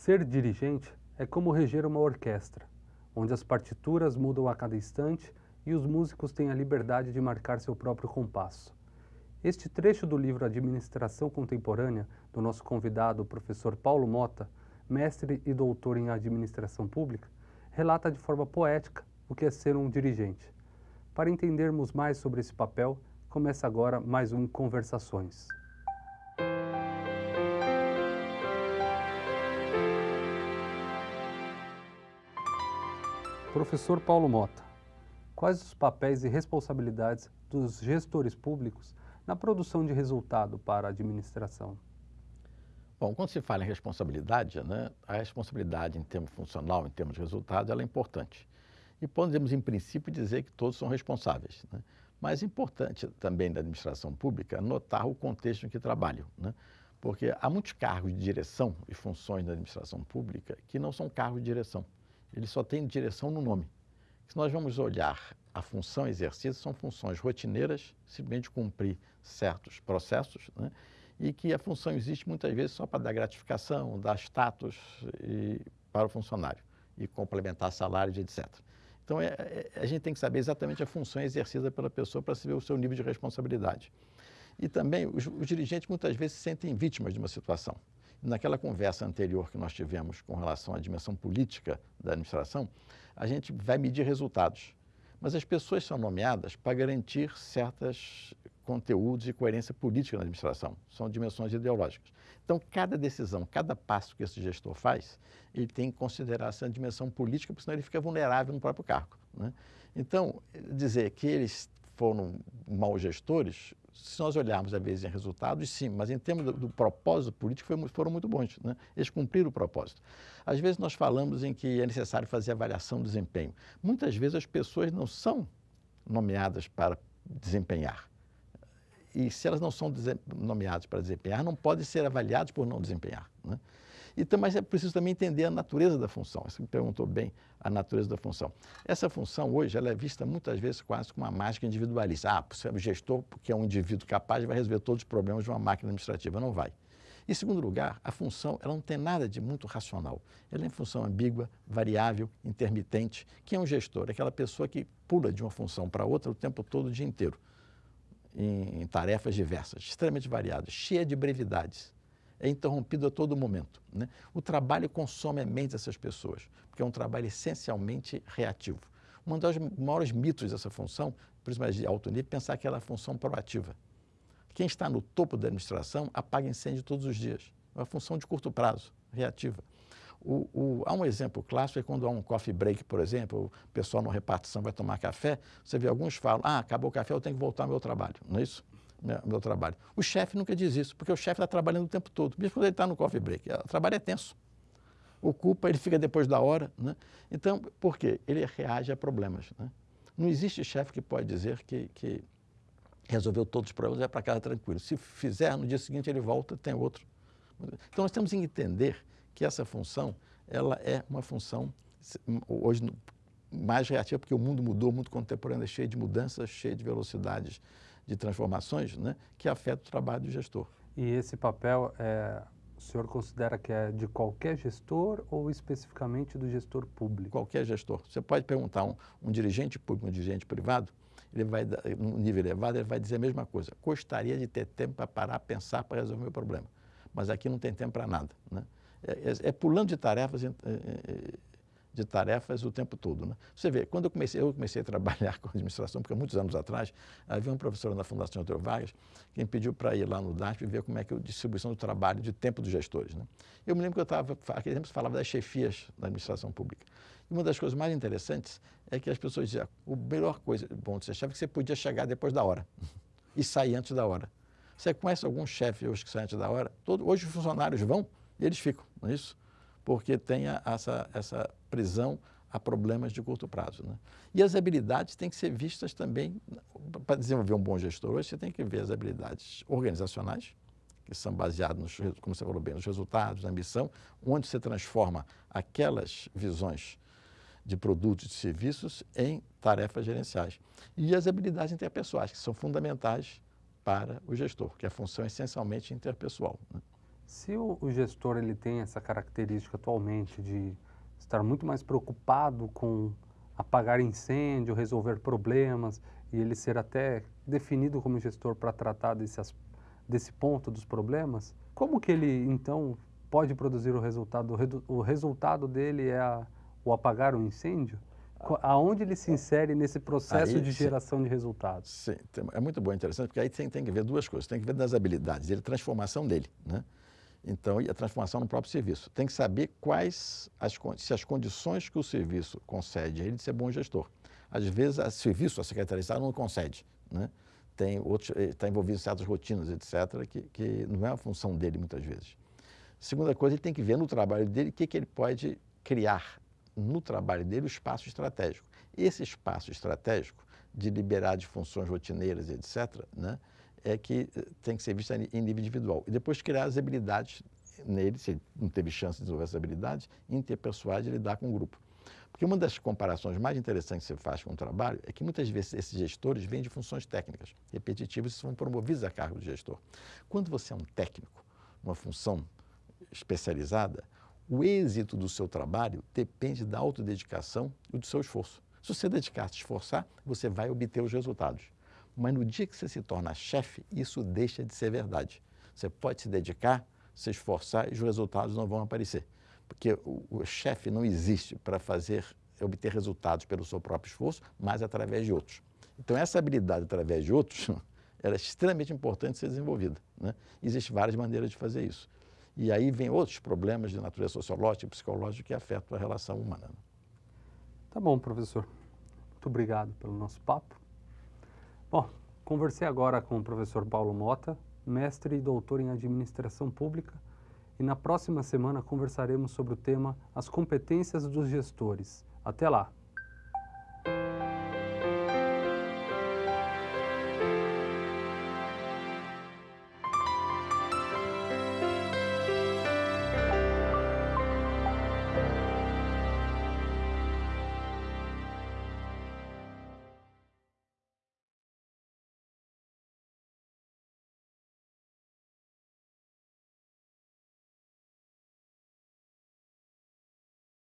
Ser dirigente é como reger uma orquestra, onde as partituras mudam a cada instante e os músicos têm a liberdade de marcar seu próprio compasso. Este trecho do livro Administração Contemporânea, do nosso convidado, professor Paulo Mota, mestre e doutor em administração pública, relata de forma poética o que é ser um dirigente. Para entendermos mais sobre esse papel, começa agora mais um Conversações. Professor Paulo Mota, quais os papéis e responsabilidades dos gestores públicos na produção de resultado para a administração? Bom, quando se fala em responsabilidade, né, a responsabilidade em termos funcional, em termos de resultado, ela é importante. E podemos, em princípio, dizer que todos são responsáveis. Né? Mas é importante também da administração pública notar o contexto em que trabalham. Né? Porque há muitos cargos de direção e funções da administração pública que não são cargos de direção ele só tem direção no nome. Se nós vamos olhar a função exercida, são funções rotineiras, simplesmente cumprir certos processos, né? e que a função existe muitas vezes só para dar gratificação, dar status e, para o funcionário e complementar salários, etc. Então, é, é, a gente tem que saber exatamente a função exercida pela pessoa para saber o seu nível de responsabilidade. E também, os, os dirigentes muitas vezes se sentem vítimas de uma situação. Naquela conversa anterior que nós tivemos com relação à dimensão política da administração, a gente vai medir resultados. Mas as pessoas são nomeadas para garantir certos conteúdos e coerência política na administração. São dimensões ideológicas. Então, cada decisão, cada passo que esse gestor faz, ele tem que considerar essa dimensão política, porque senão ele fica vulnerável no próprio cargo. Né? Então, dizer que eles foram maus gestores, se nós olharmos, às vezes, em resultados, sim, mas em termos do, do propósito político, foi, foram muito bons. Né? Eles cumpriram o propósito. Às vezes, nós falamos em que é necessário fazer avaliação do desempenho. Muitas vezes, as pessoas não são nomeadas para desempenhar. E se elas não são nomeadas para desempenhar, não podem ser avaliadas por não desempenhar. Né? Então, mas é preciso também entender a natureza da função. Você me perguntou bem a natureza da função. Essa função hoje ela é vista muitas vezes quase como uma mágica individualista. Ah, o gestor, que é um indivíduo capaz, vai resolver todos os problemas de uma máquina administrativa. Não vai. Em segundo lugar, a função ela não tem nada de muito racional. Ela é em função ambígua, variável, intermitente. Quem é um gestor? É aquela pessoa que pula de uma função para outra o tempo todo, o dia inteiro, em, em tarefas diversas, extremamente variadas, cheia de brevidades é interrompido a todo momento. Né? O trabalho consome a mente dessas pessoas, porque é um trabalho essencialmente reativo. Um dos maiores mitos dessa função, principalmente de alto nível, é pensar que ela é função proativa. Quem está no topo da administração apaga incêndio todos os dias. É uma função de curto prazo, reativa. O, o, há um exemplo clássico, é quando há um coffee break, por exemplo, o pessoal na repartição vai tomar café, você vê alguns falam, ah, acabou o café, eu tenho que voltar ao meu trabalho, não é isso? Meu, meu trabalho. O chefe nunca diz isso, porque o chefe está trabalhando o tempo todo, mesmo quando ele está no coffee break. O trabalho é tenso. Ocupa, ele fica depois da hora. Né? Então, por quê? Ele reage a problemas. Né? Não existe chefe que pode dizer que, que resolveu todos os problemas e vai para casa tranquilo. Se fizer, no dia seguinte ele volta, tem outro. Então, nós temos que entender que essa função, ela é uma função, hoje, mais reativa, porque o mundo mudou, o mundo contemporâneo é cheio de mudanças, cheio de velocidades de transformações né, que afeta o trabalho do gestor. E esse papel, é, o senhor considera que é de qualquer gestor ou especificamente do gestor público? Qualquer gestor. Você pode perguntar um, um dirigente público, um dirigente privado, ele vai, num nível elevado, ele vai dizer a mesma coisa. Gostaria de ter tempo para parar, pensar, para resolver o meu problema. Mas aqui não tem tempo para nada. Né? É, é, é, pulando de tarefas de tarefas o tempo todo. Né? Você vê, quando eu comecei, eu comecei a trabalhar com administração, porque muitos anos atrás, havia um professor na Fundação Antônio Vargas que me pediu para ir lá no DASP e ver como é que é a distribuição do trabalho de tempo dos gestores. Né? Eu me lembro que eu estava, aquele tempo falava das chefias da administração pública. E uma das coisas mais interessantes é que as pessoas diziam, a melhor coisa bom de ser chefe é que você podia chegar depois da hora e sair antes da hora. Você conhece algum chefe hoje que sai antes da hora? Todo, hoje os funcionários vão e eles ficam, não é isso? Porque tenha essa, essa prisão a problemas de curto prazo. Né? E as habilidades têm que ser vistas também, para desenvolver um bom gestor hoje, você tem que ver as habilidades organizacionais, que são baseadas, nos, como você falou bem, nos resultados, na missão, onde você transforma aquelas visões de produtos e serviços em tarefas gerenciais. E as habilidades interpessoais, que são fundamentais para o gestor, que a função é essencialmente interpessoal. Né? Se o, o gestor ele tem essa característica atualmente de estar muito mais preocupado com apagar incêndio, resolver problemas e ele ser até definido como gestor para tratar desse, desse ponto dos problemas, como que ele então pode produzir o resultado? O resultado dele é a, o apagar o incêndio? Aonde ele se insere nesse processo aí, de geração de resultados? Sim, é muito bom, interessante, porque aí tem, tem que ver duas coisas. Tem que ver das habilidades dele, transformação dele, né? Então, e a transformação no próprio serviço. Tem que saber quais as, se as condições que o serviço concede a ele de ser bom gestor. Às vezes, o serviço, a Secretaria de Estado não concede, né? Tem outros, está eh, envolvido em certas rotinas, etc., que, que não é a função dele muitas vezes. Segunda coisa, ele tem que ver no trabalho dele o que, que ele pode criar no trabalho dele o espaço estratégico. Esse espaço estratégico de liberar de funções rotineiras, etc., né? É que eh, tem que ser vista em nível individual. E depois criar as habilidades nele, se ele não teve chance de desenvolver essas habilidades, interpessoais de lidar com o grupo. Porque uma das comparações mais interessantes que você faz com o trabalho é que muitas vezes esses gestores vêm de funções técnicas, repetitivas, e são promovidos a cargo de gestor. Quando você é um técnico, uma função especializada, o êxito do seu trabalho depende da autodedicação e do seu esforço. Se você dedicar, se esforçar, você vai obter os resultados. Mas no dia que você se torna chefe, isso deixa de ser verdade. Você pode se dedicar, se esforçar e os resultados não vão aparecer. Porque o, o chefe não existe para fazer, obter resultados pelo seu próprio esforço, mas através de outros. Então, essa habilidade através de outros, ela é extremamente importante ser desenvolvida. Né? Existem várias maneiras de fazer isso. E aí vem outros problemas de natureza sociológica e psicológica que afetam a relação humana. Né? Tá bom, professor. Muito obrigado pelo nosso papo. Bom, conversei agora com o professor Paulo Mota, mestre e doutor em administração pública, e na próxima semana conversaremos sobre o tema As competências dos gestores. Até lá!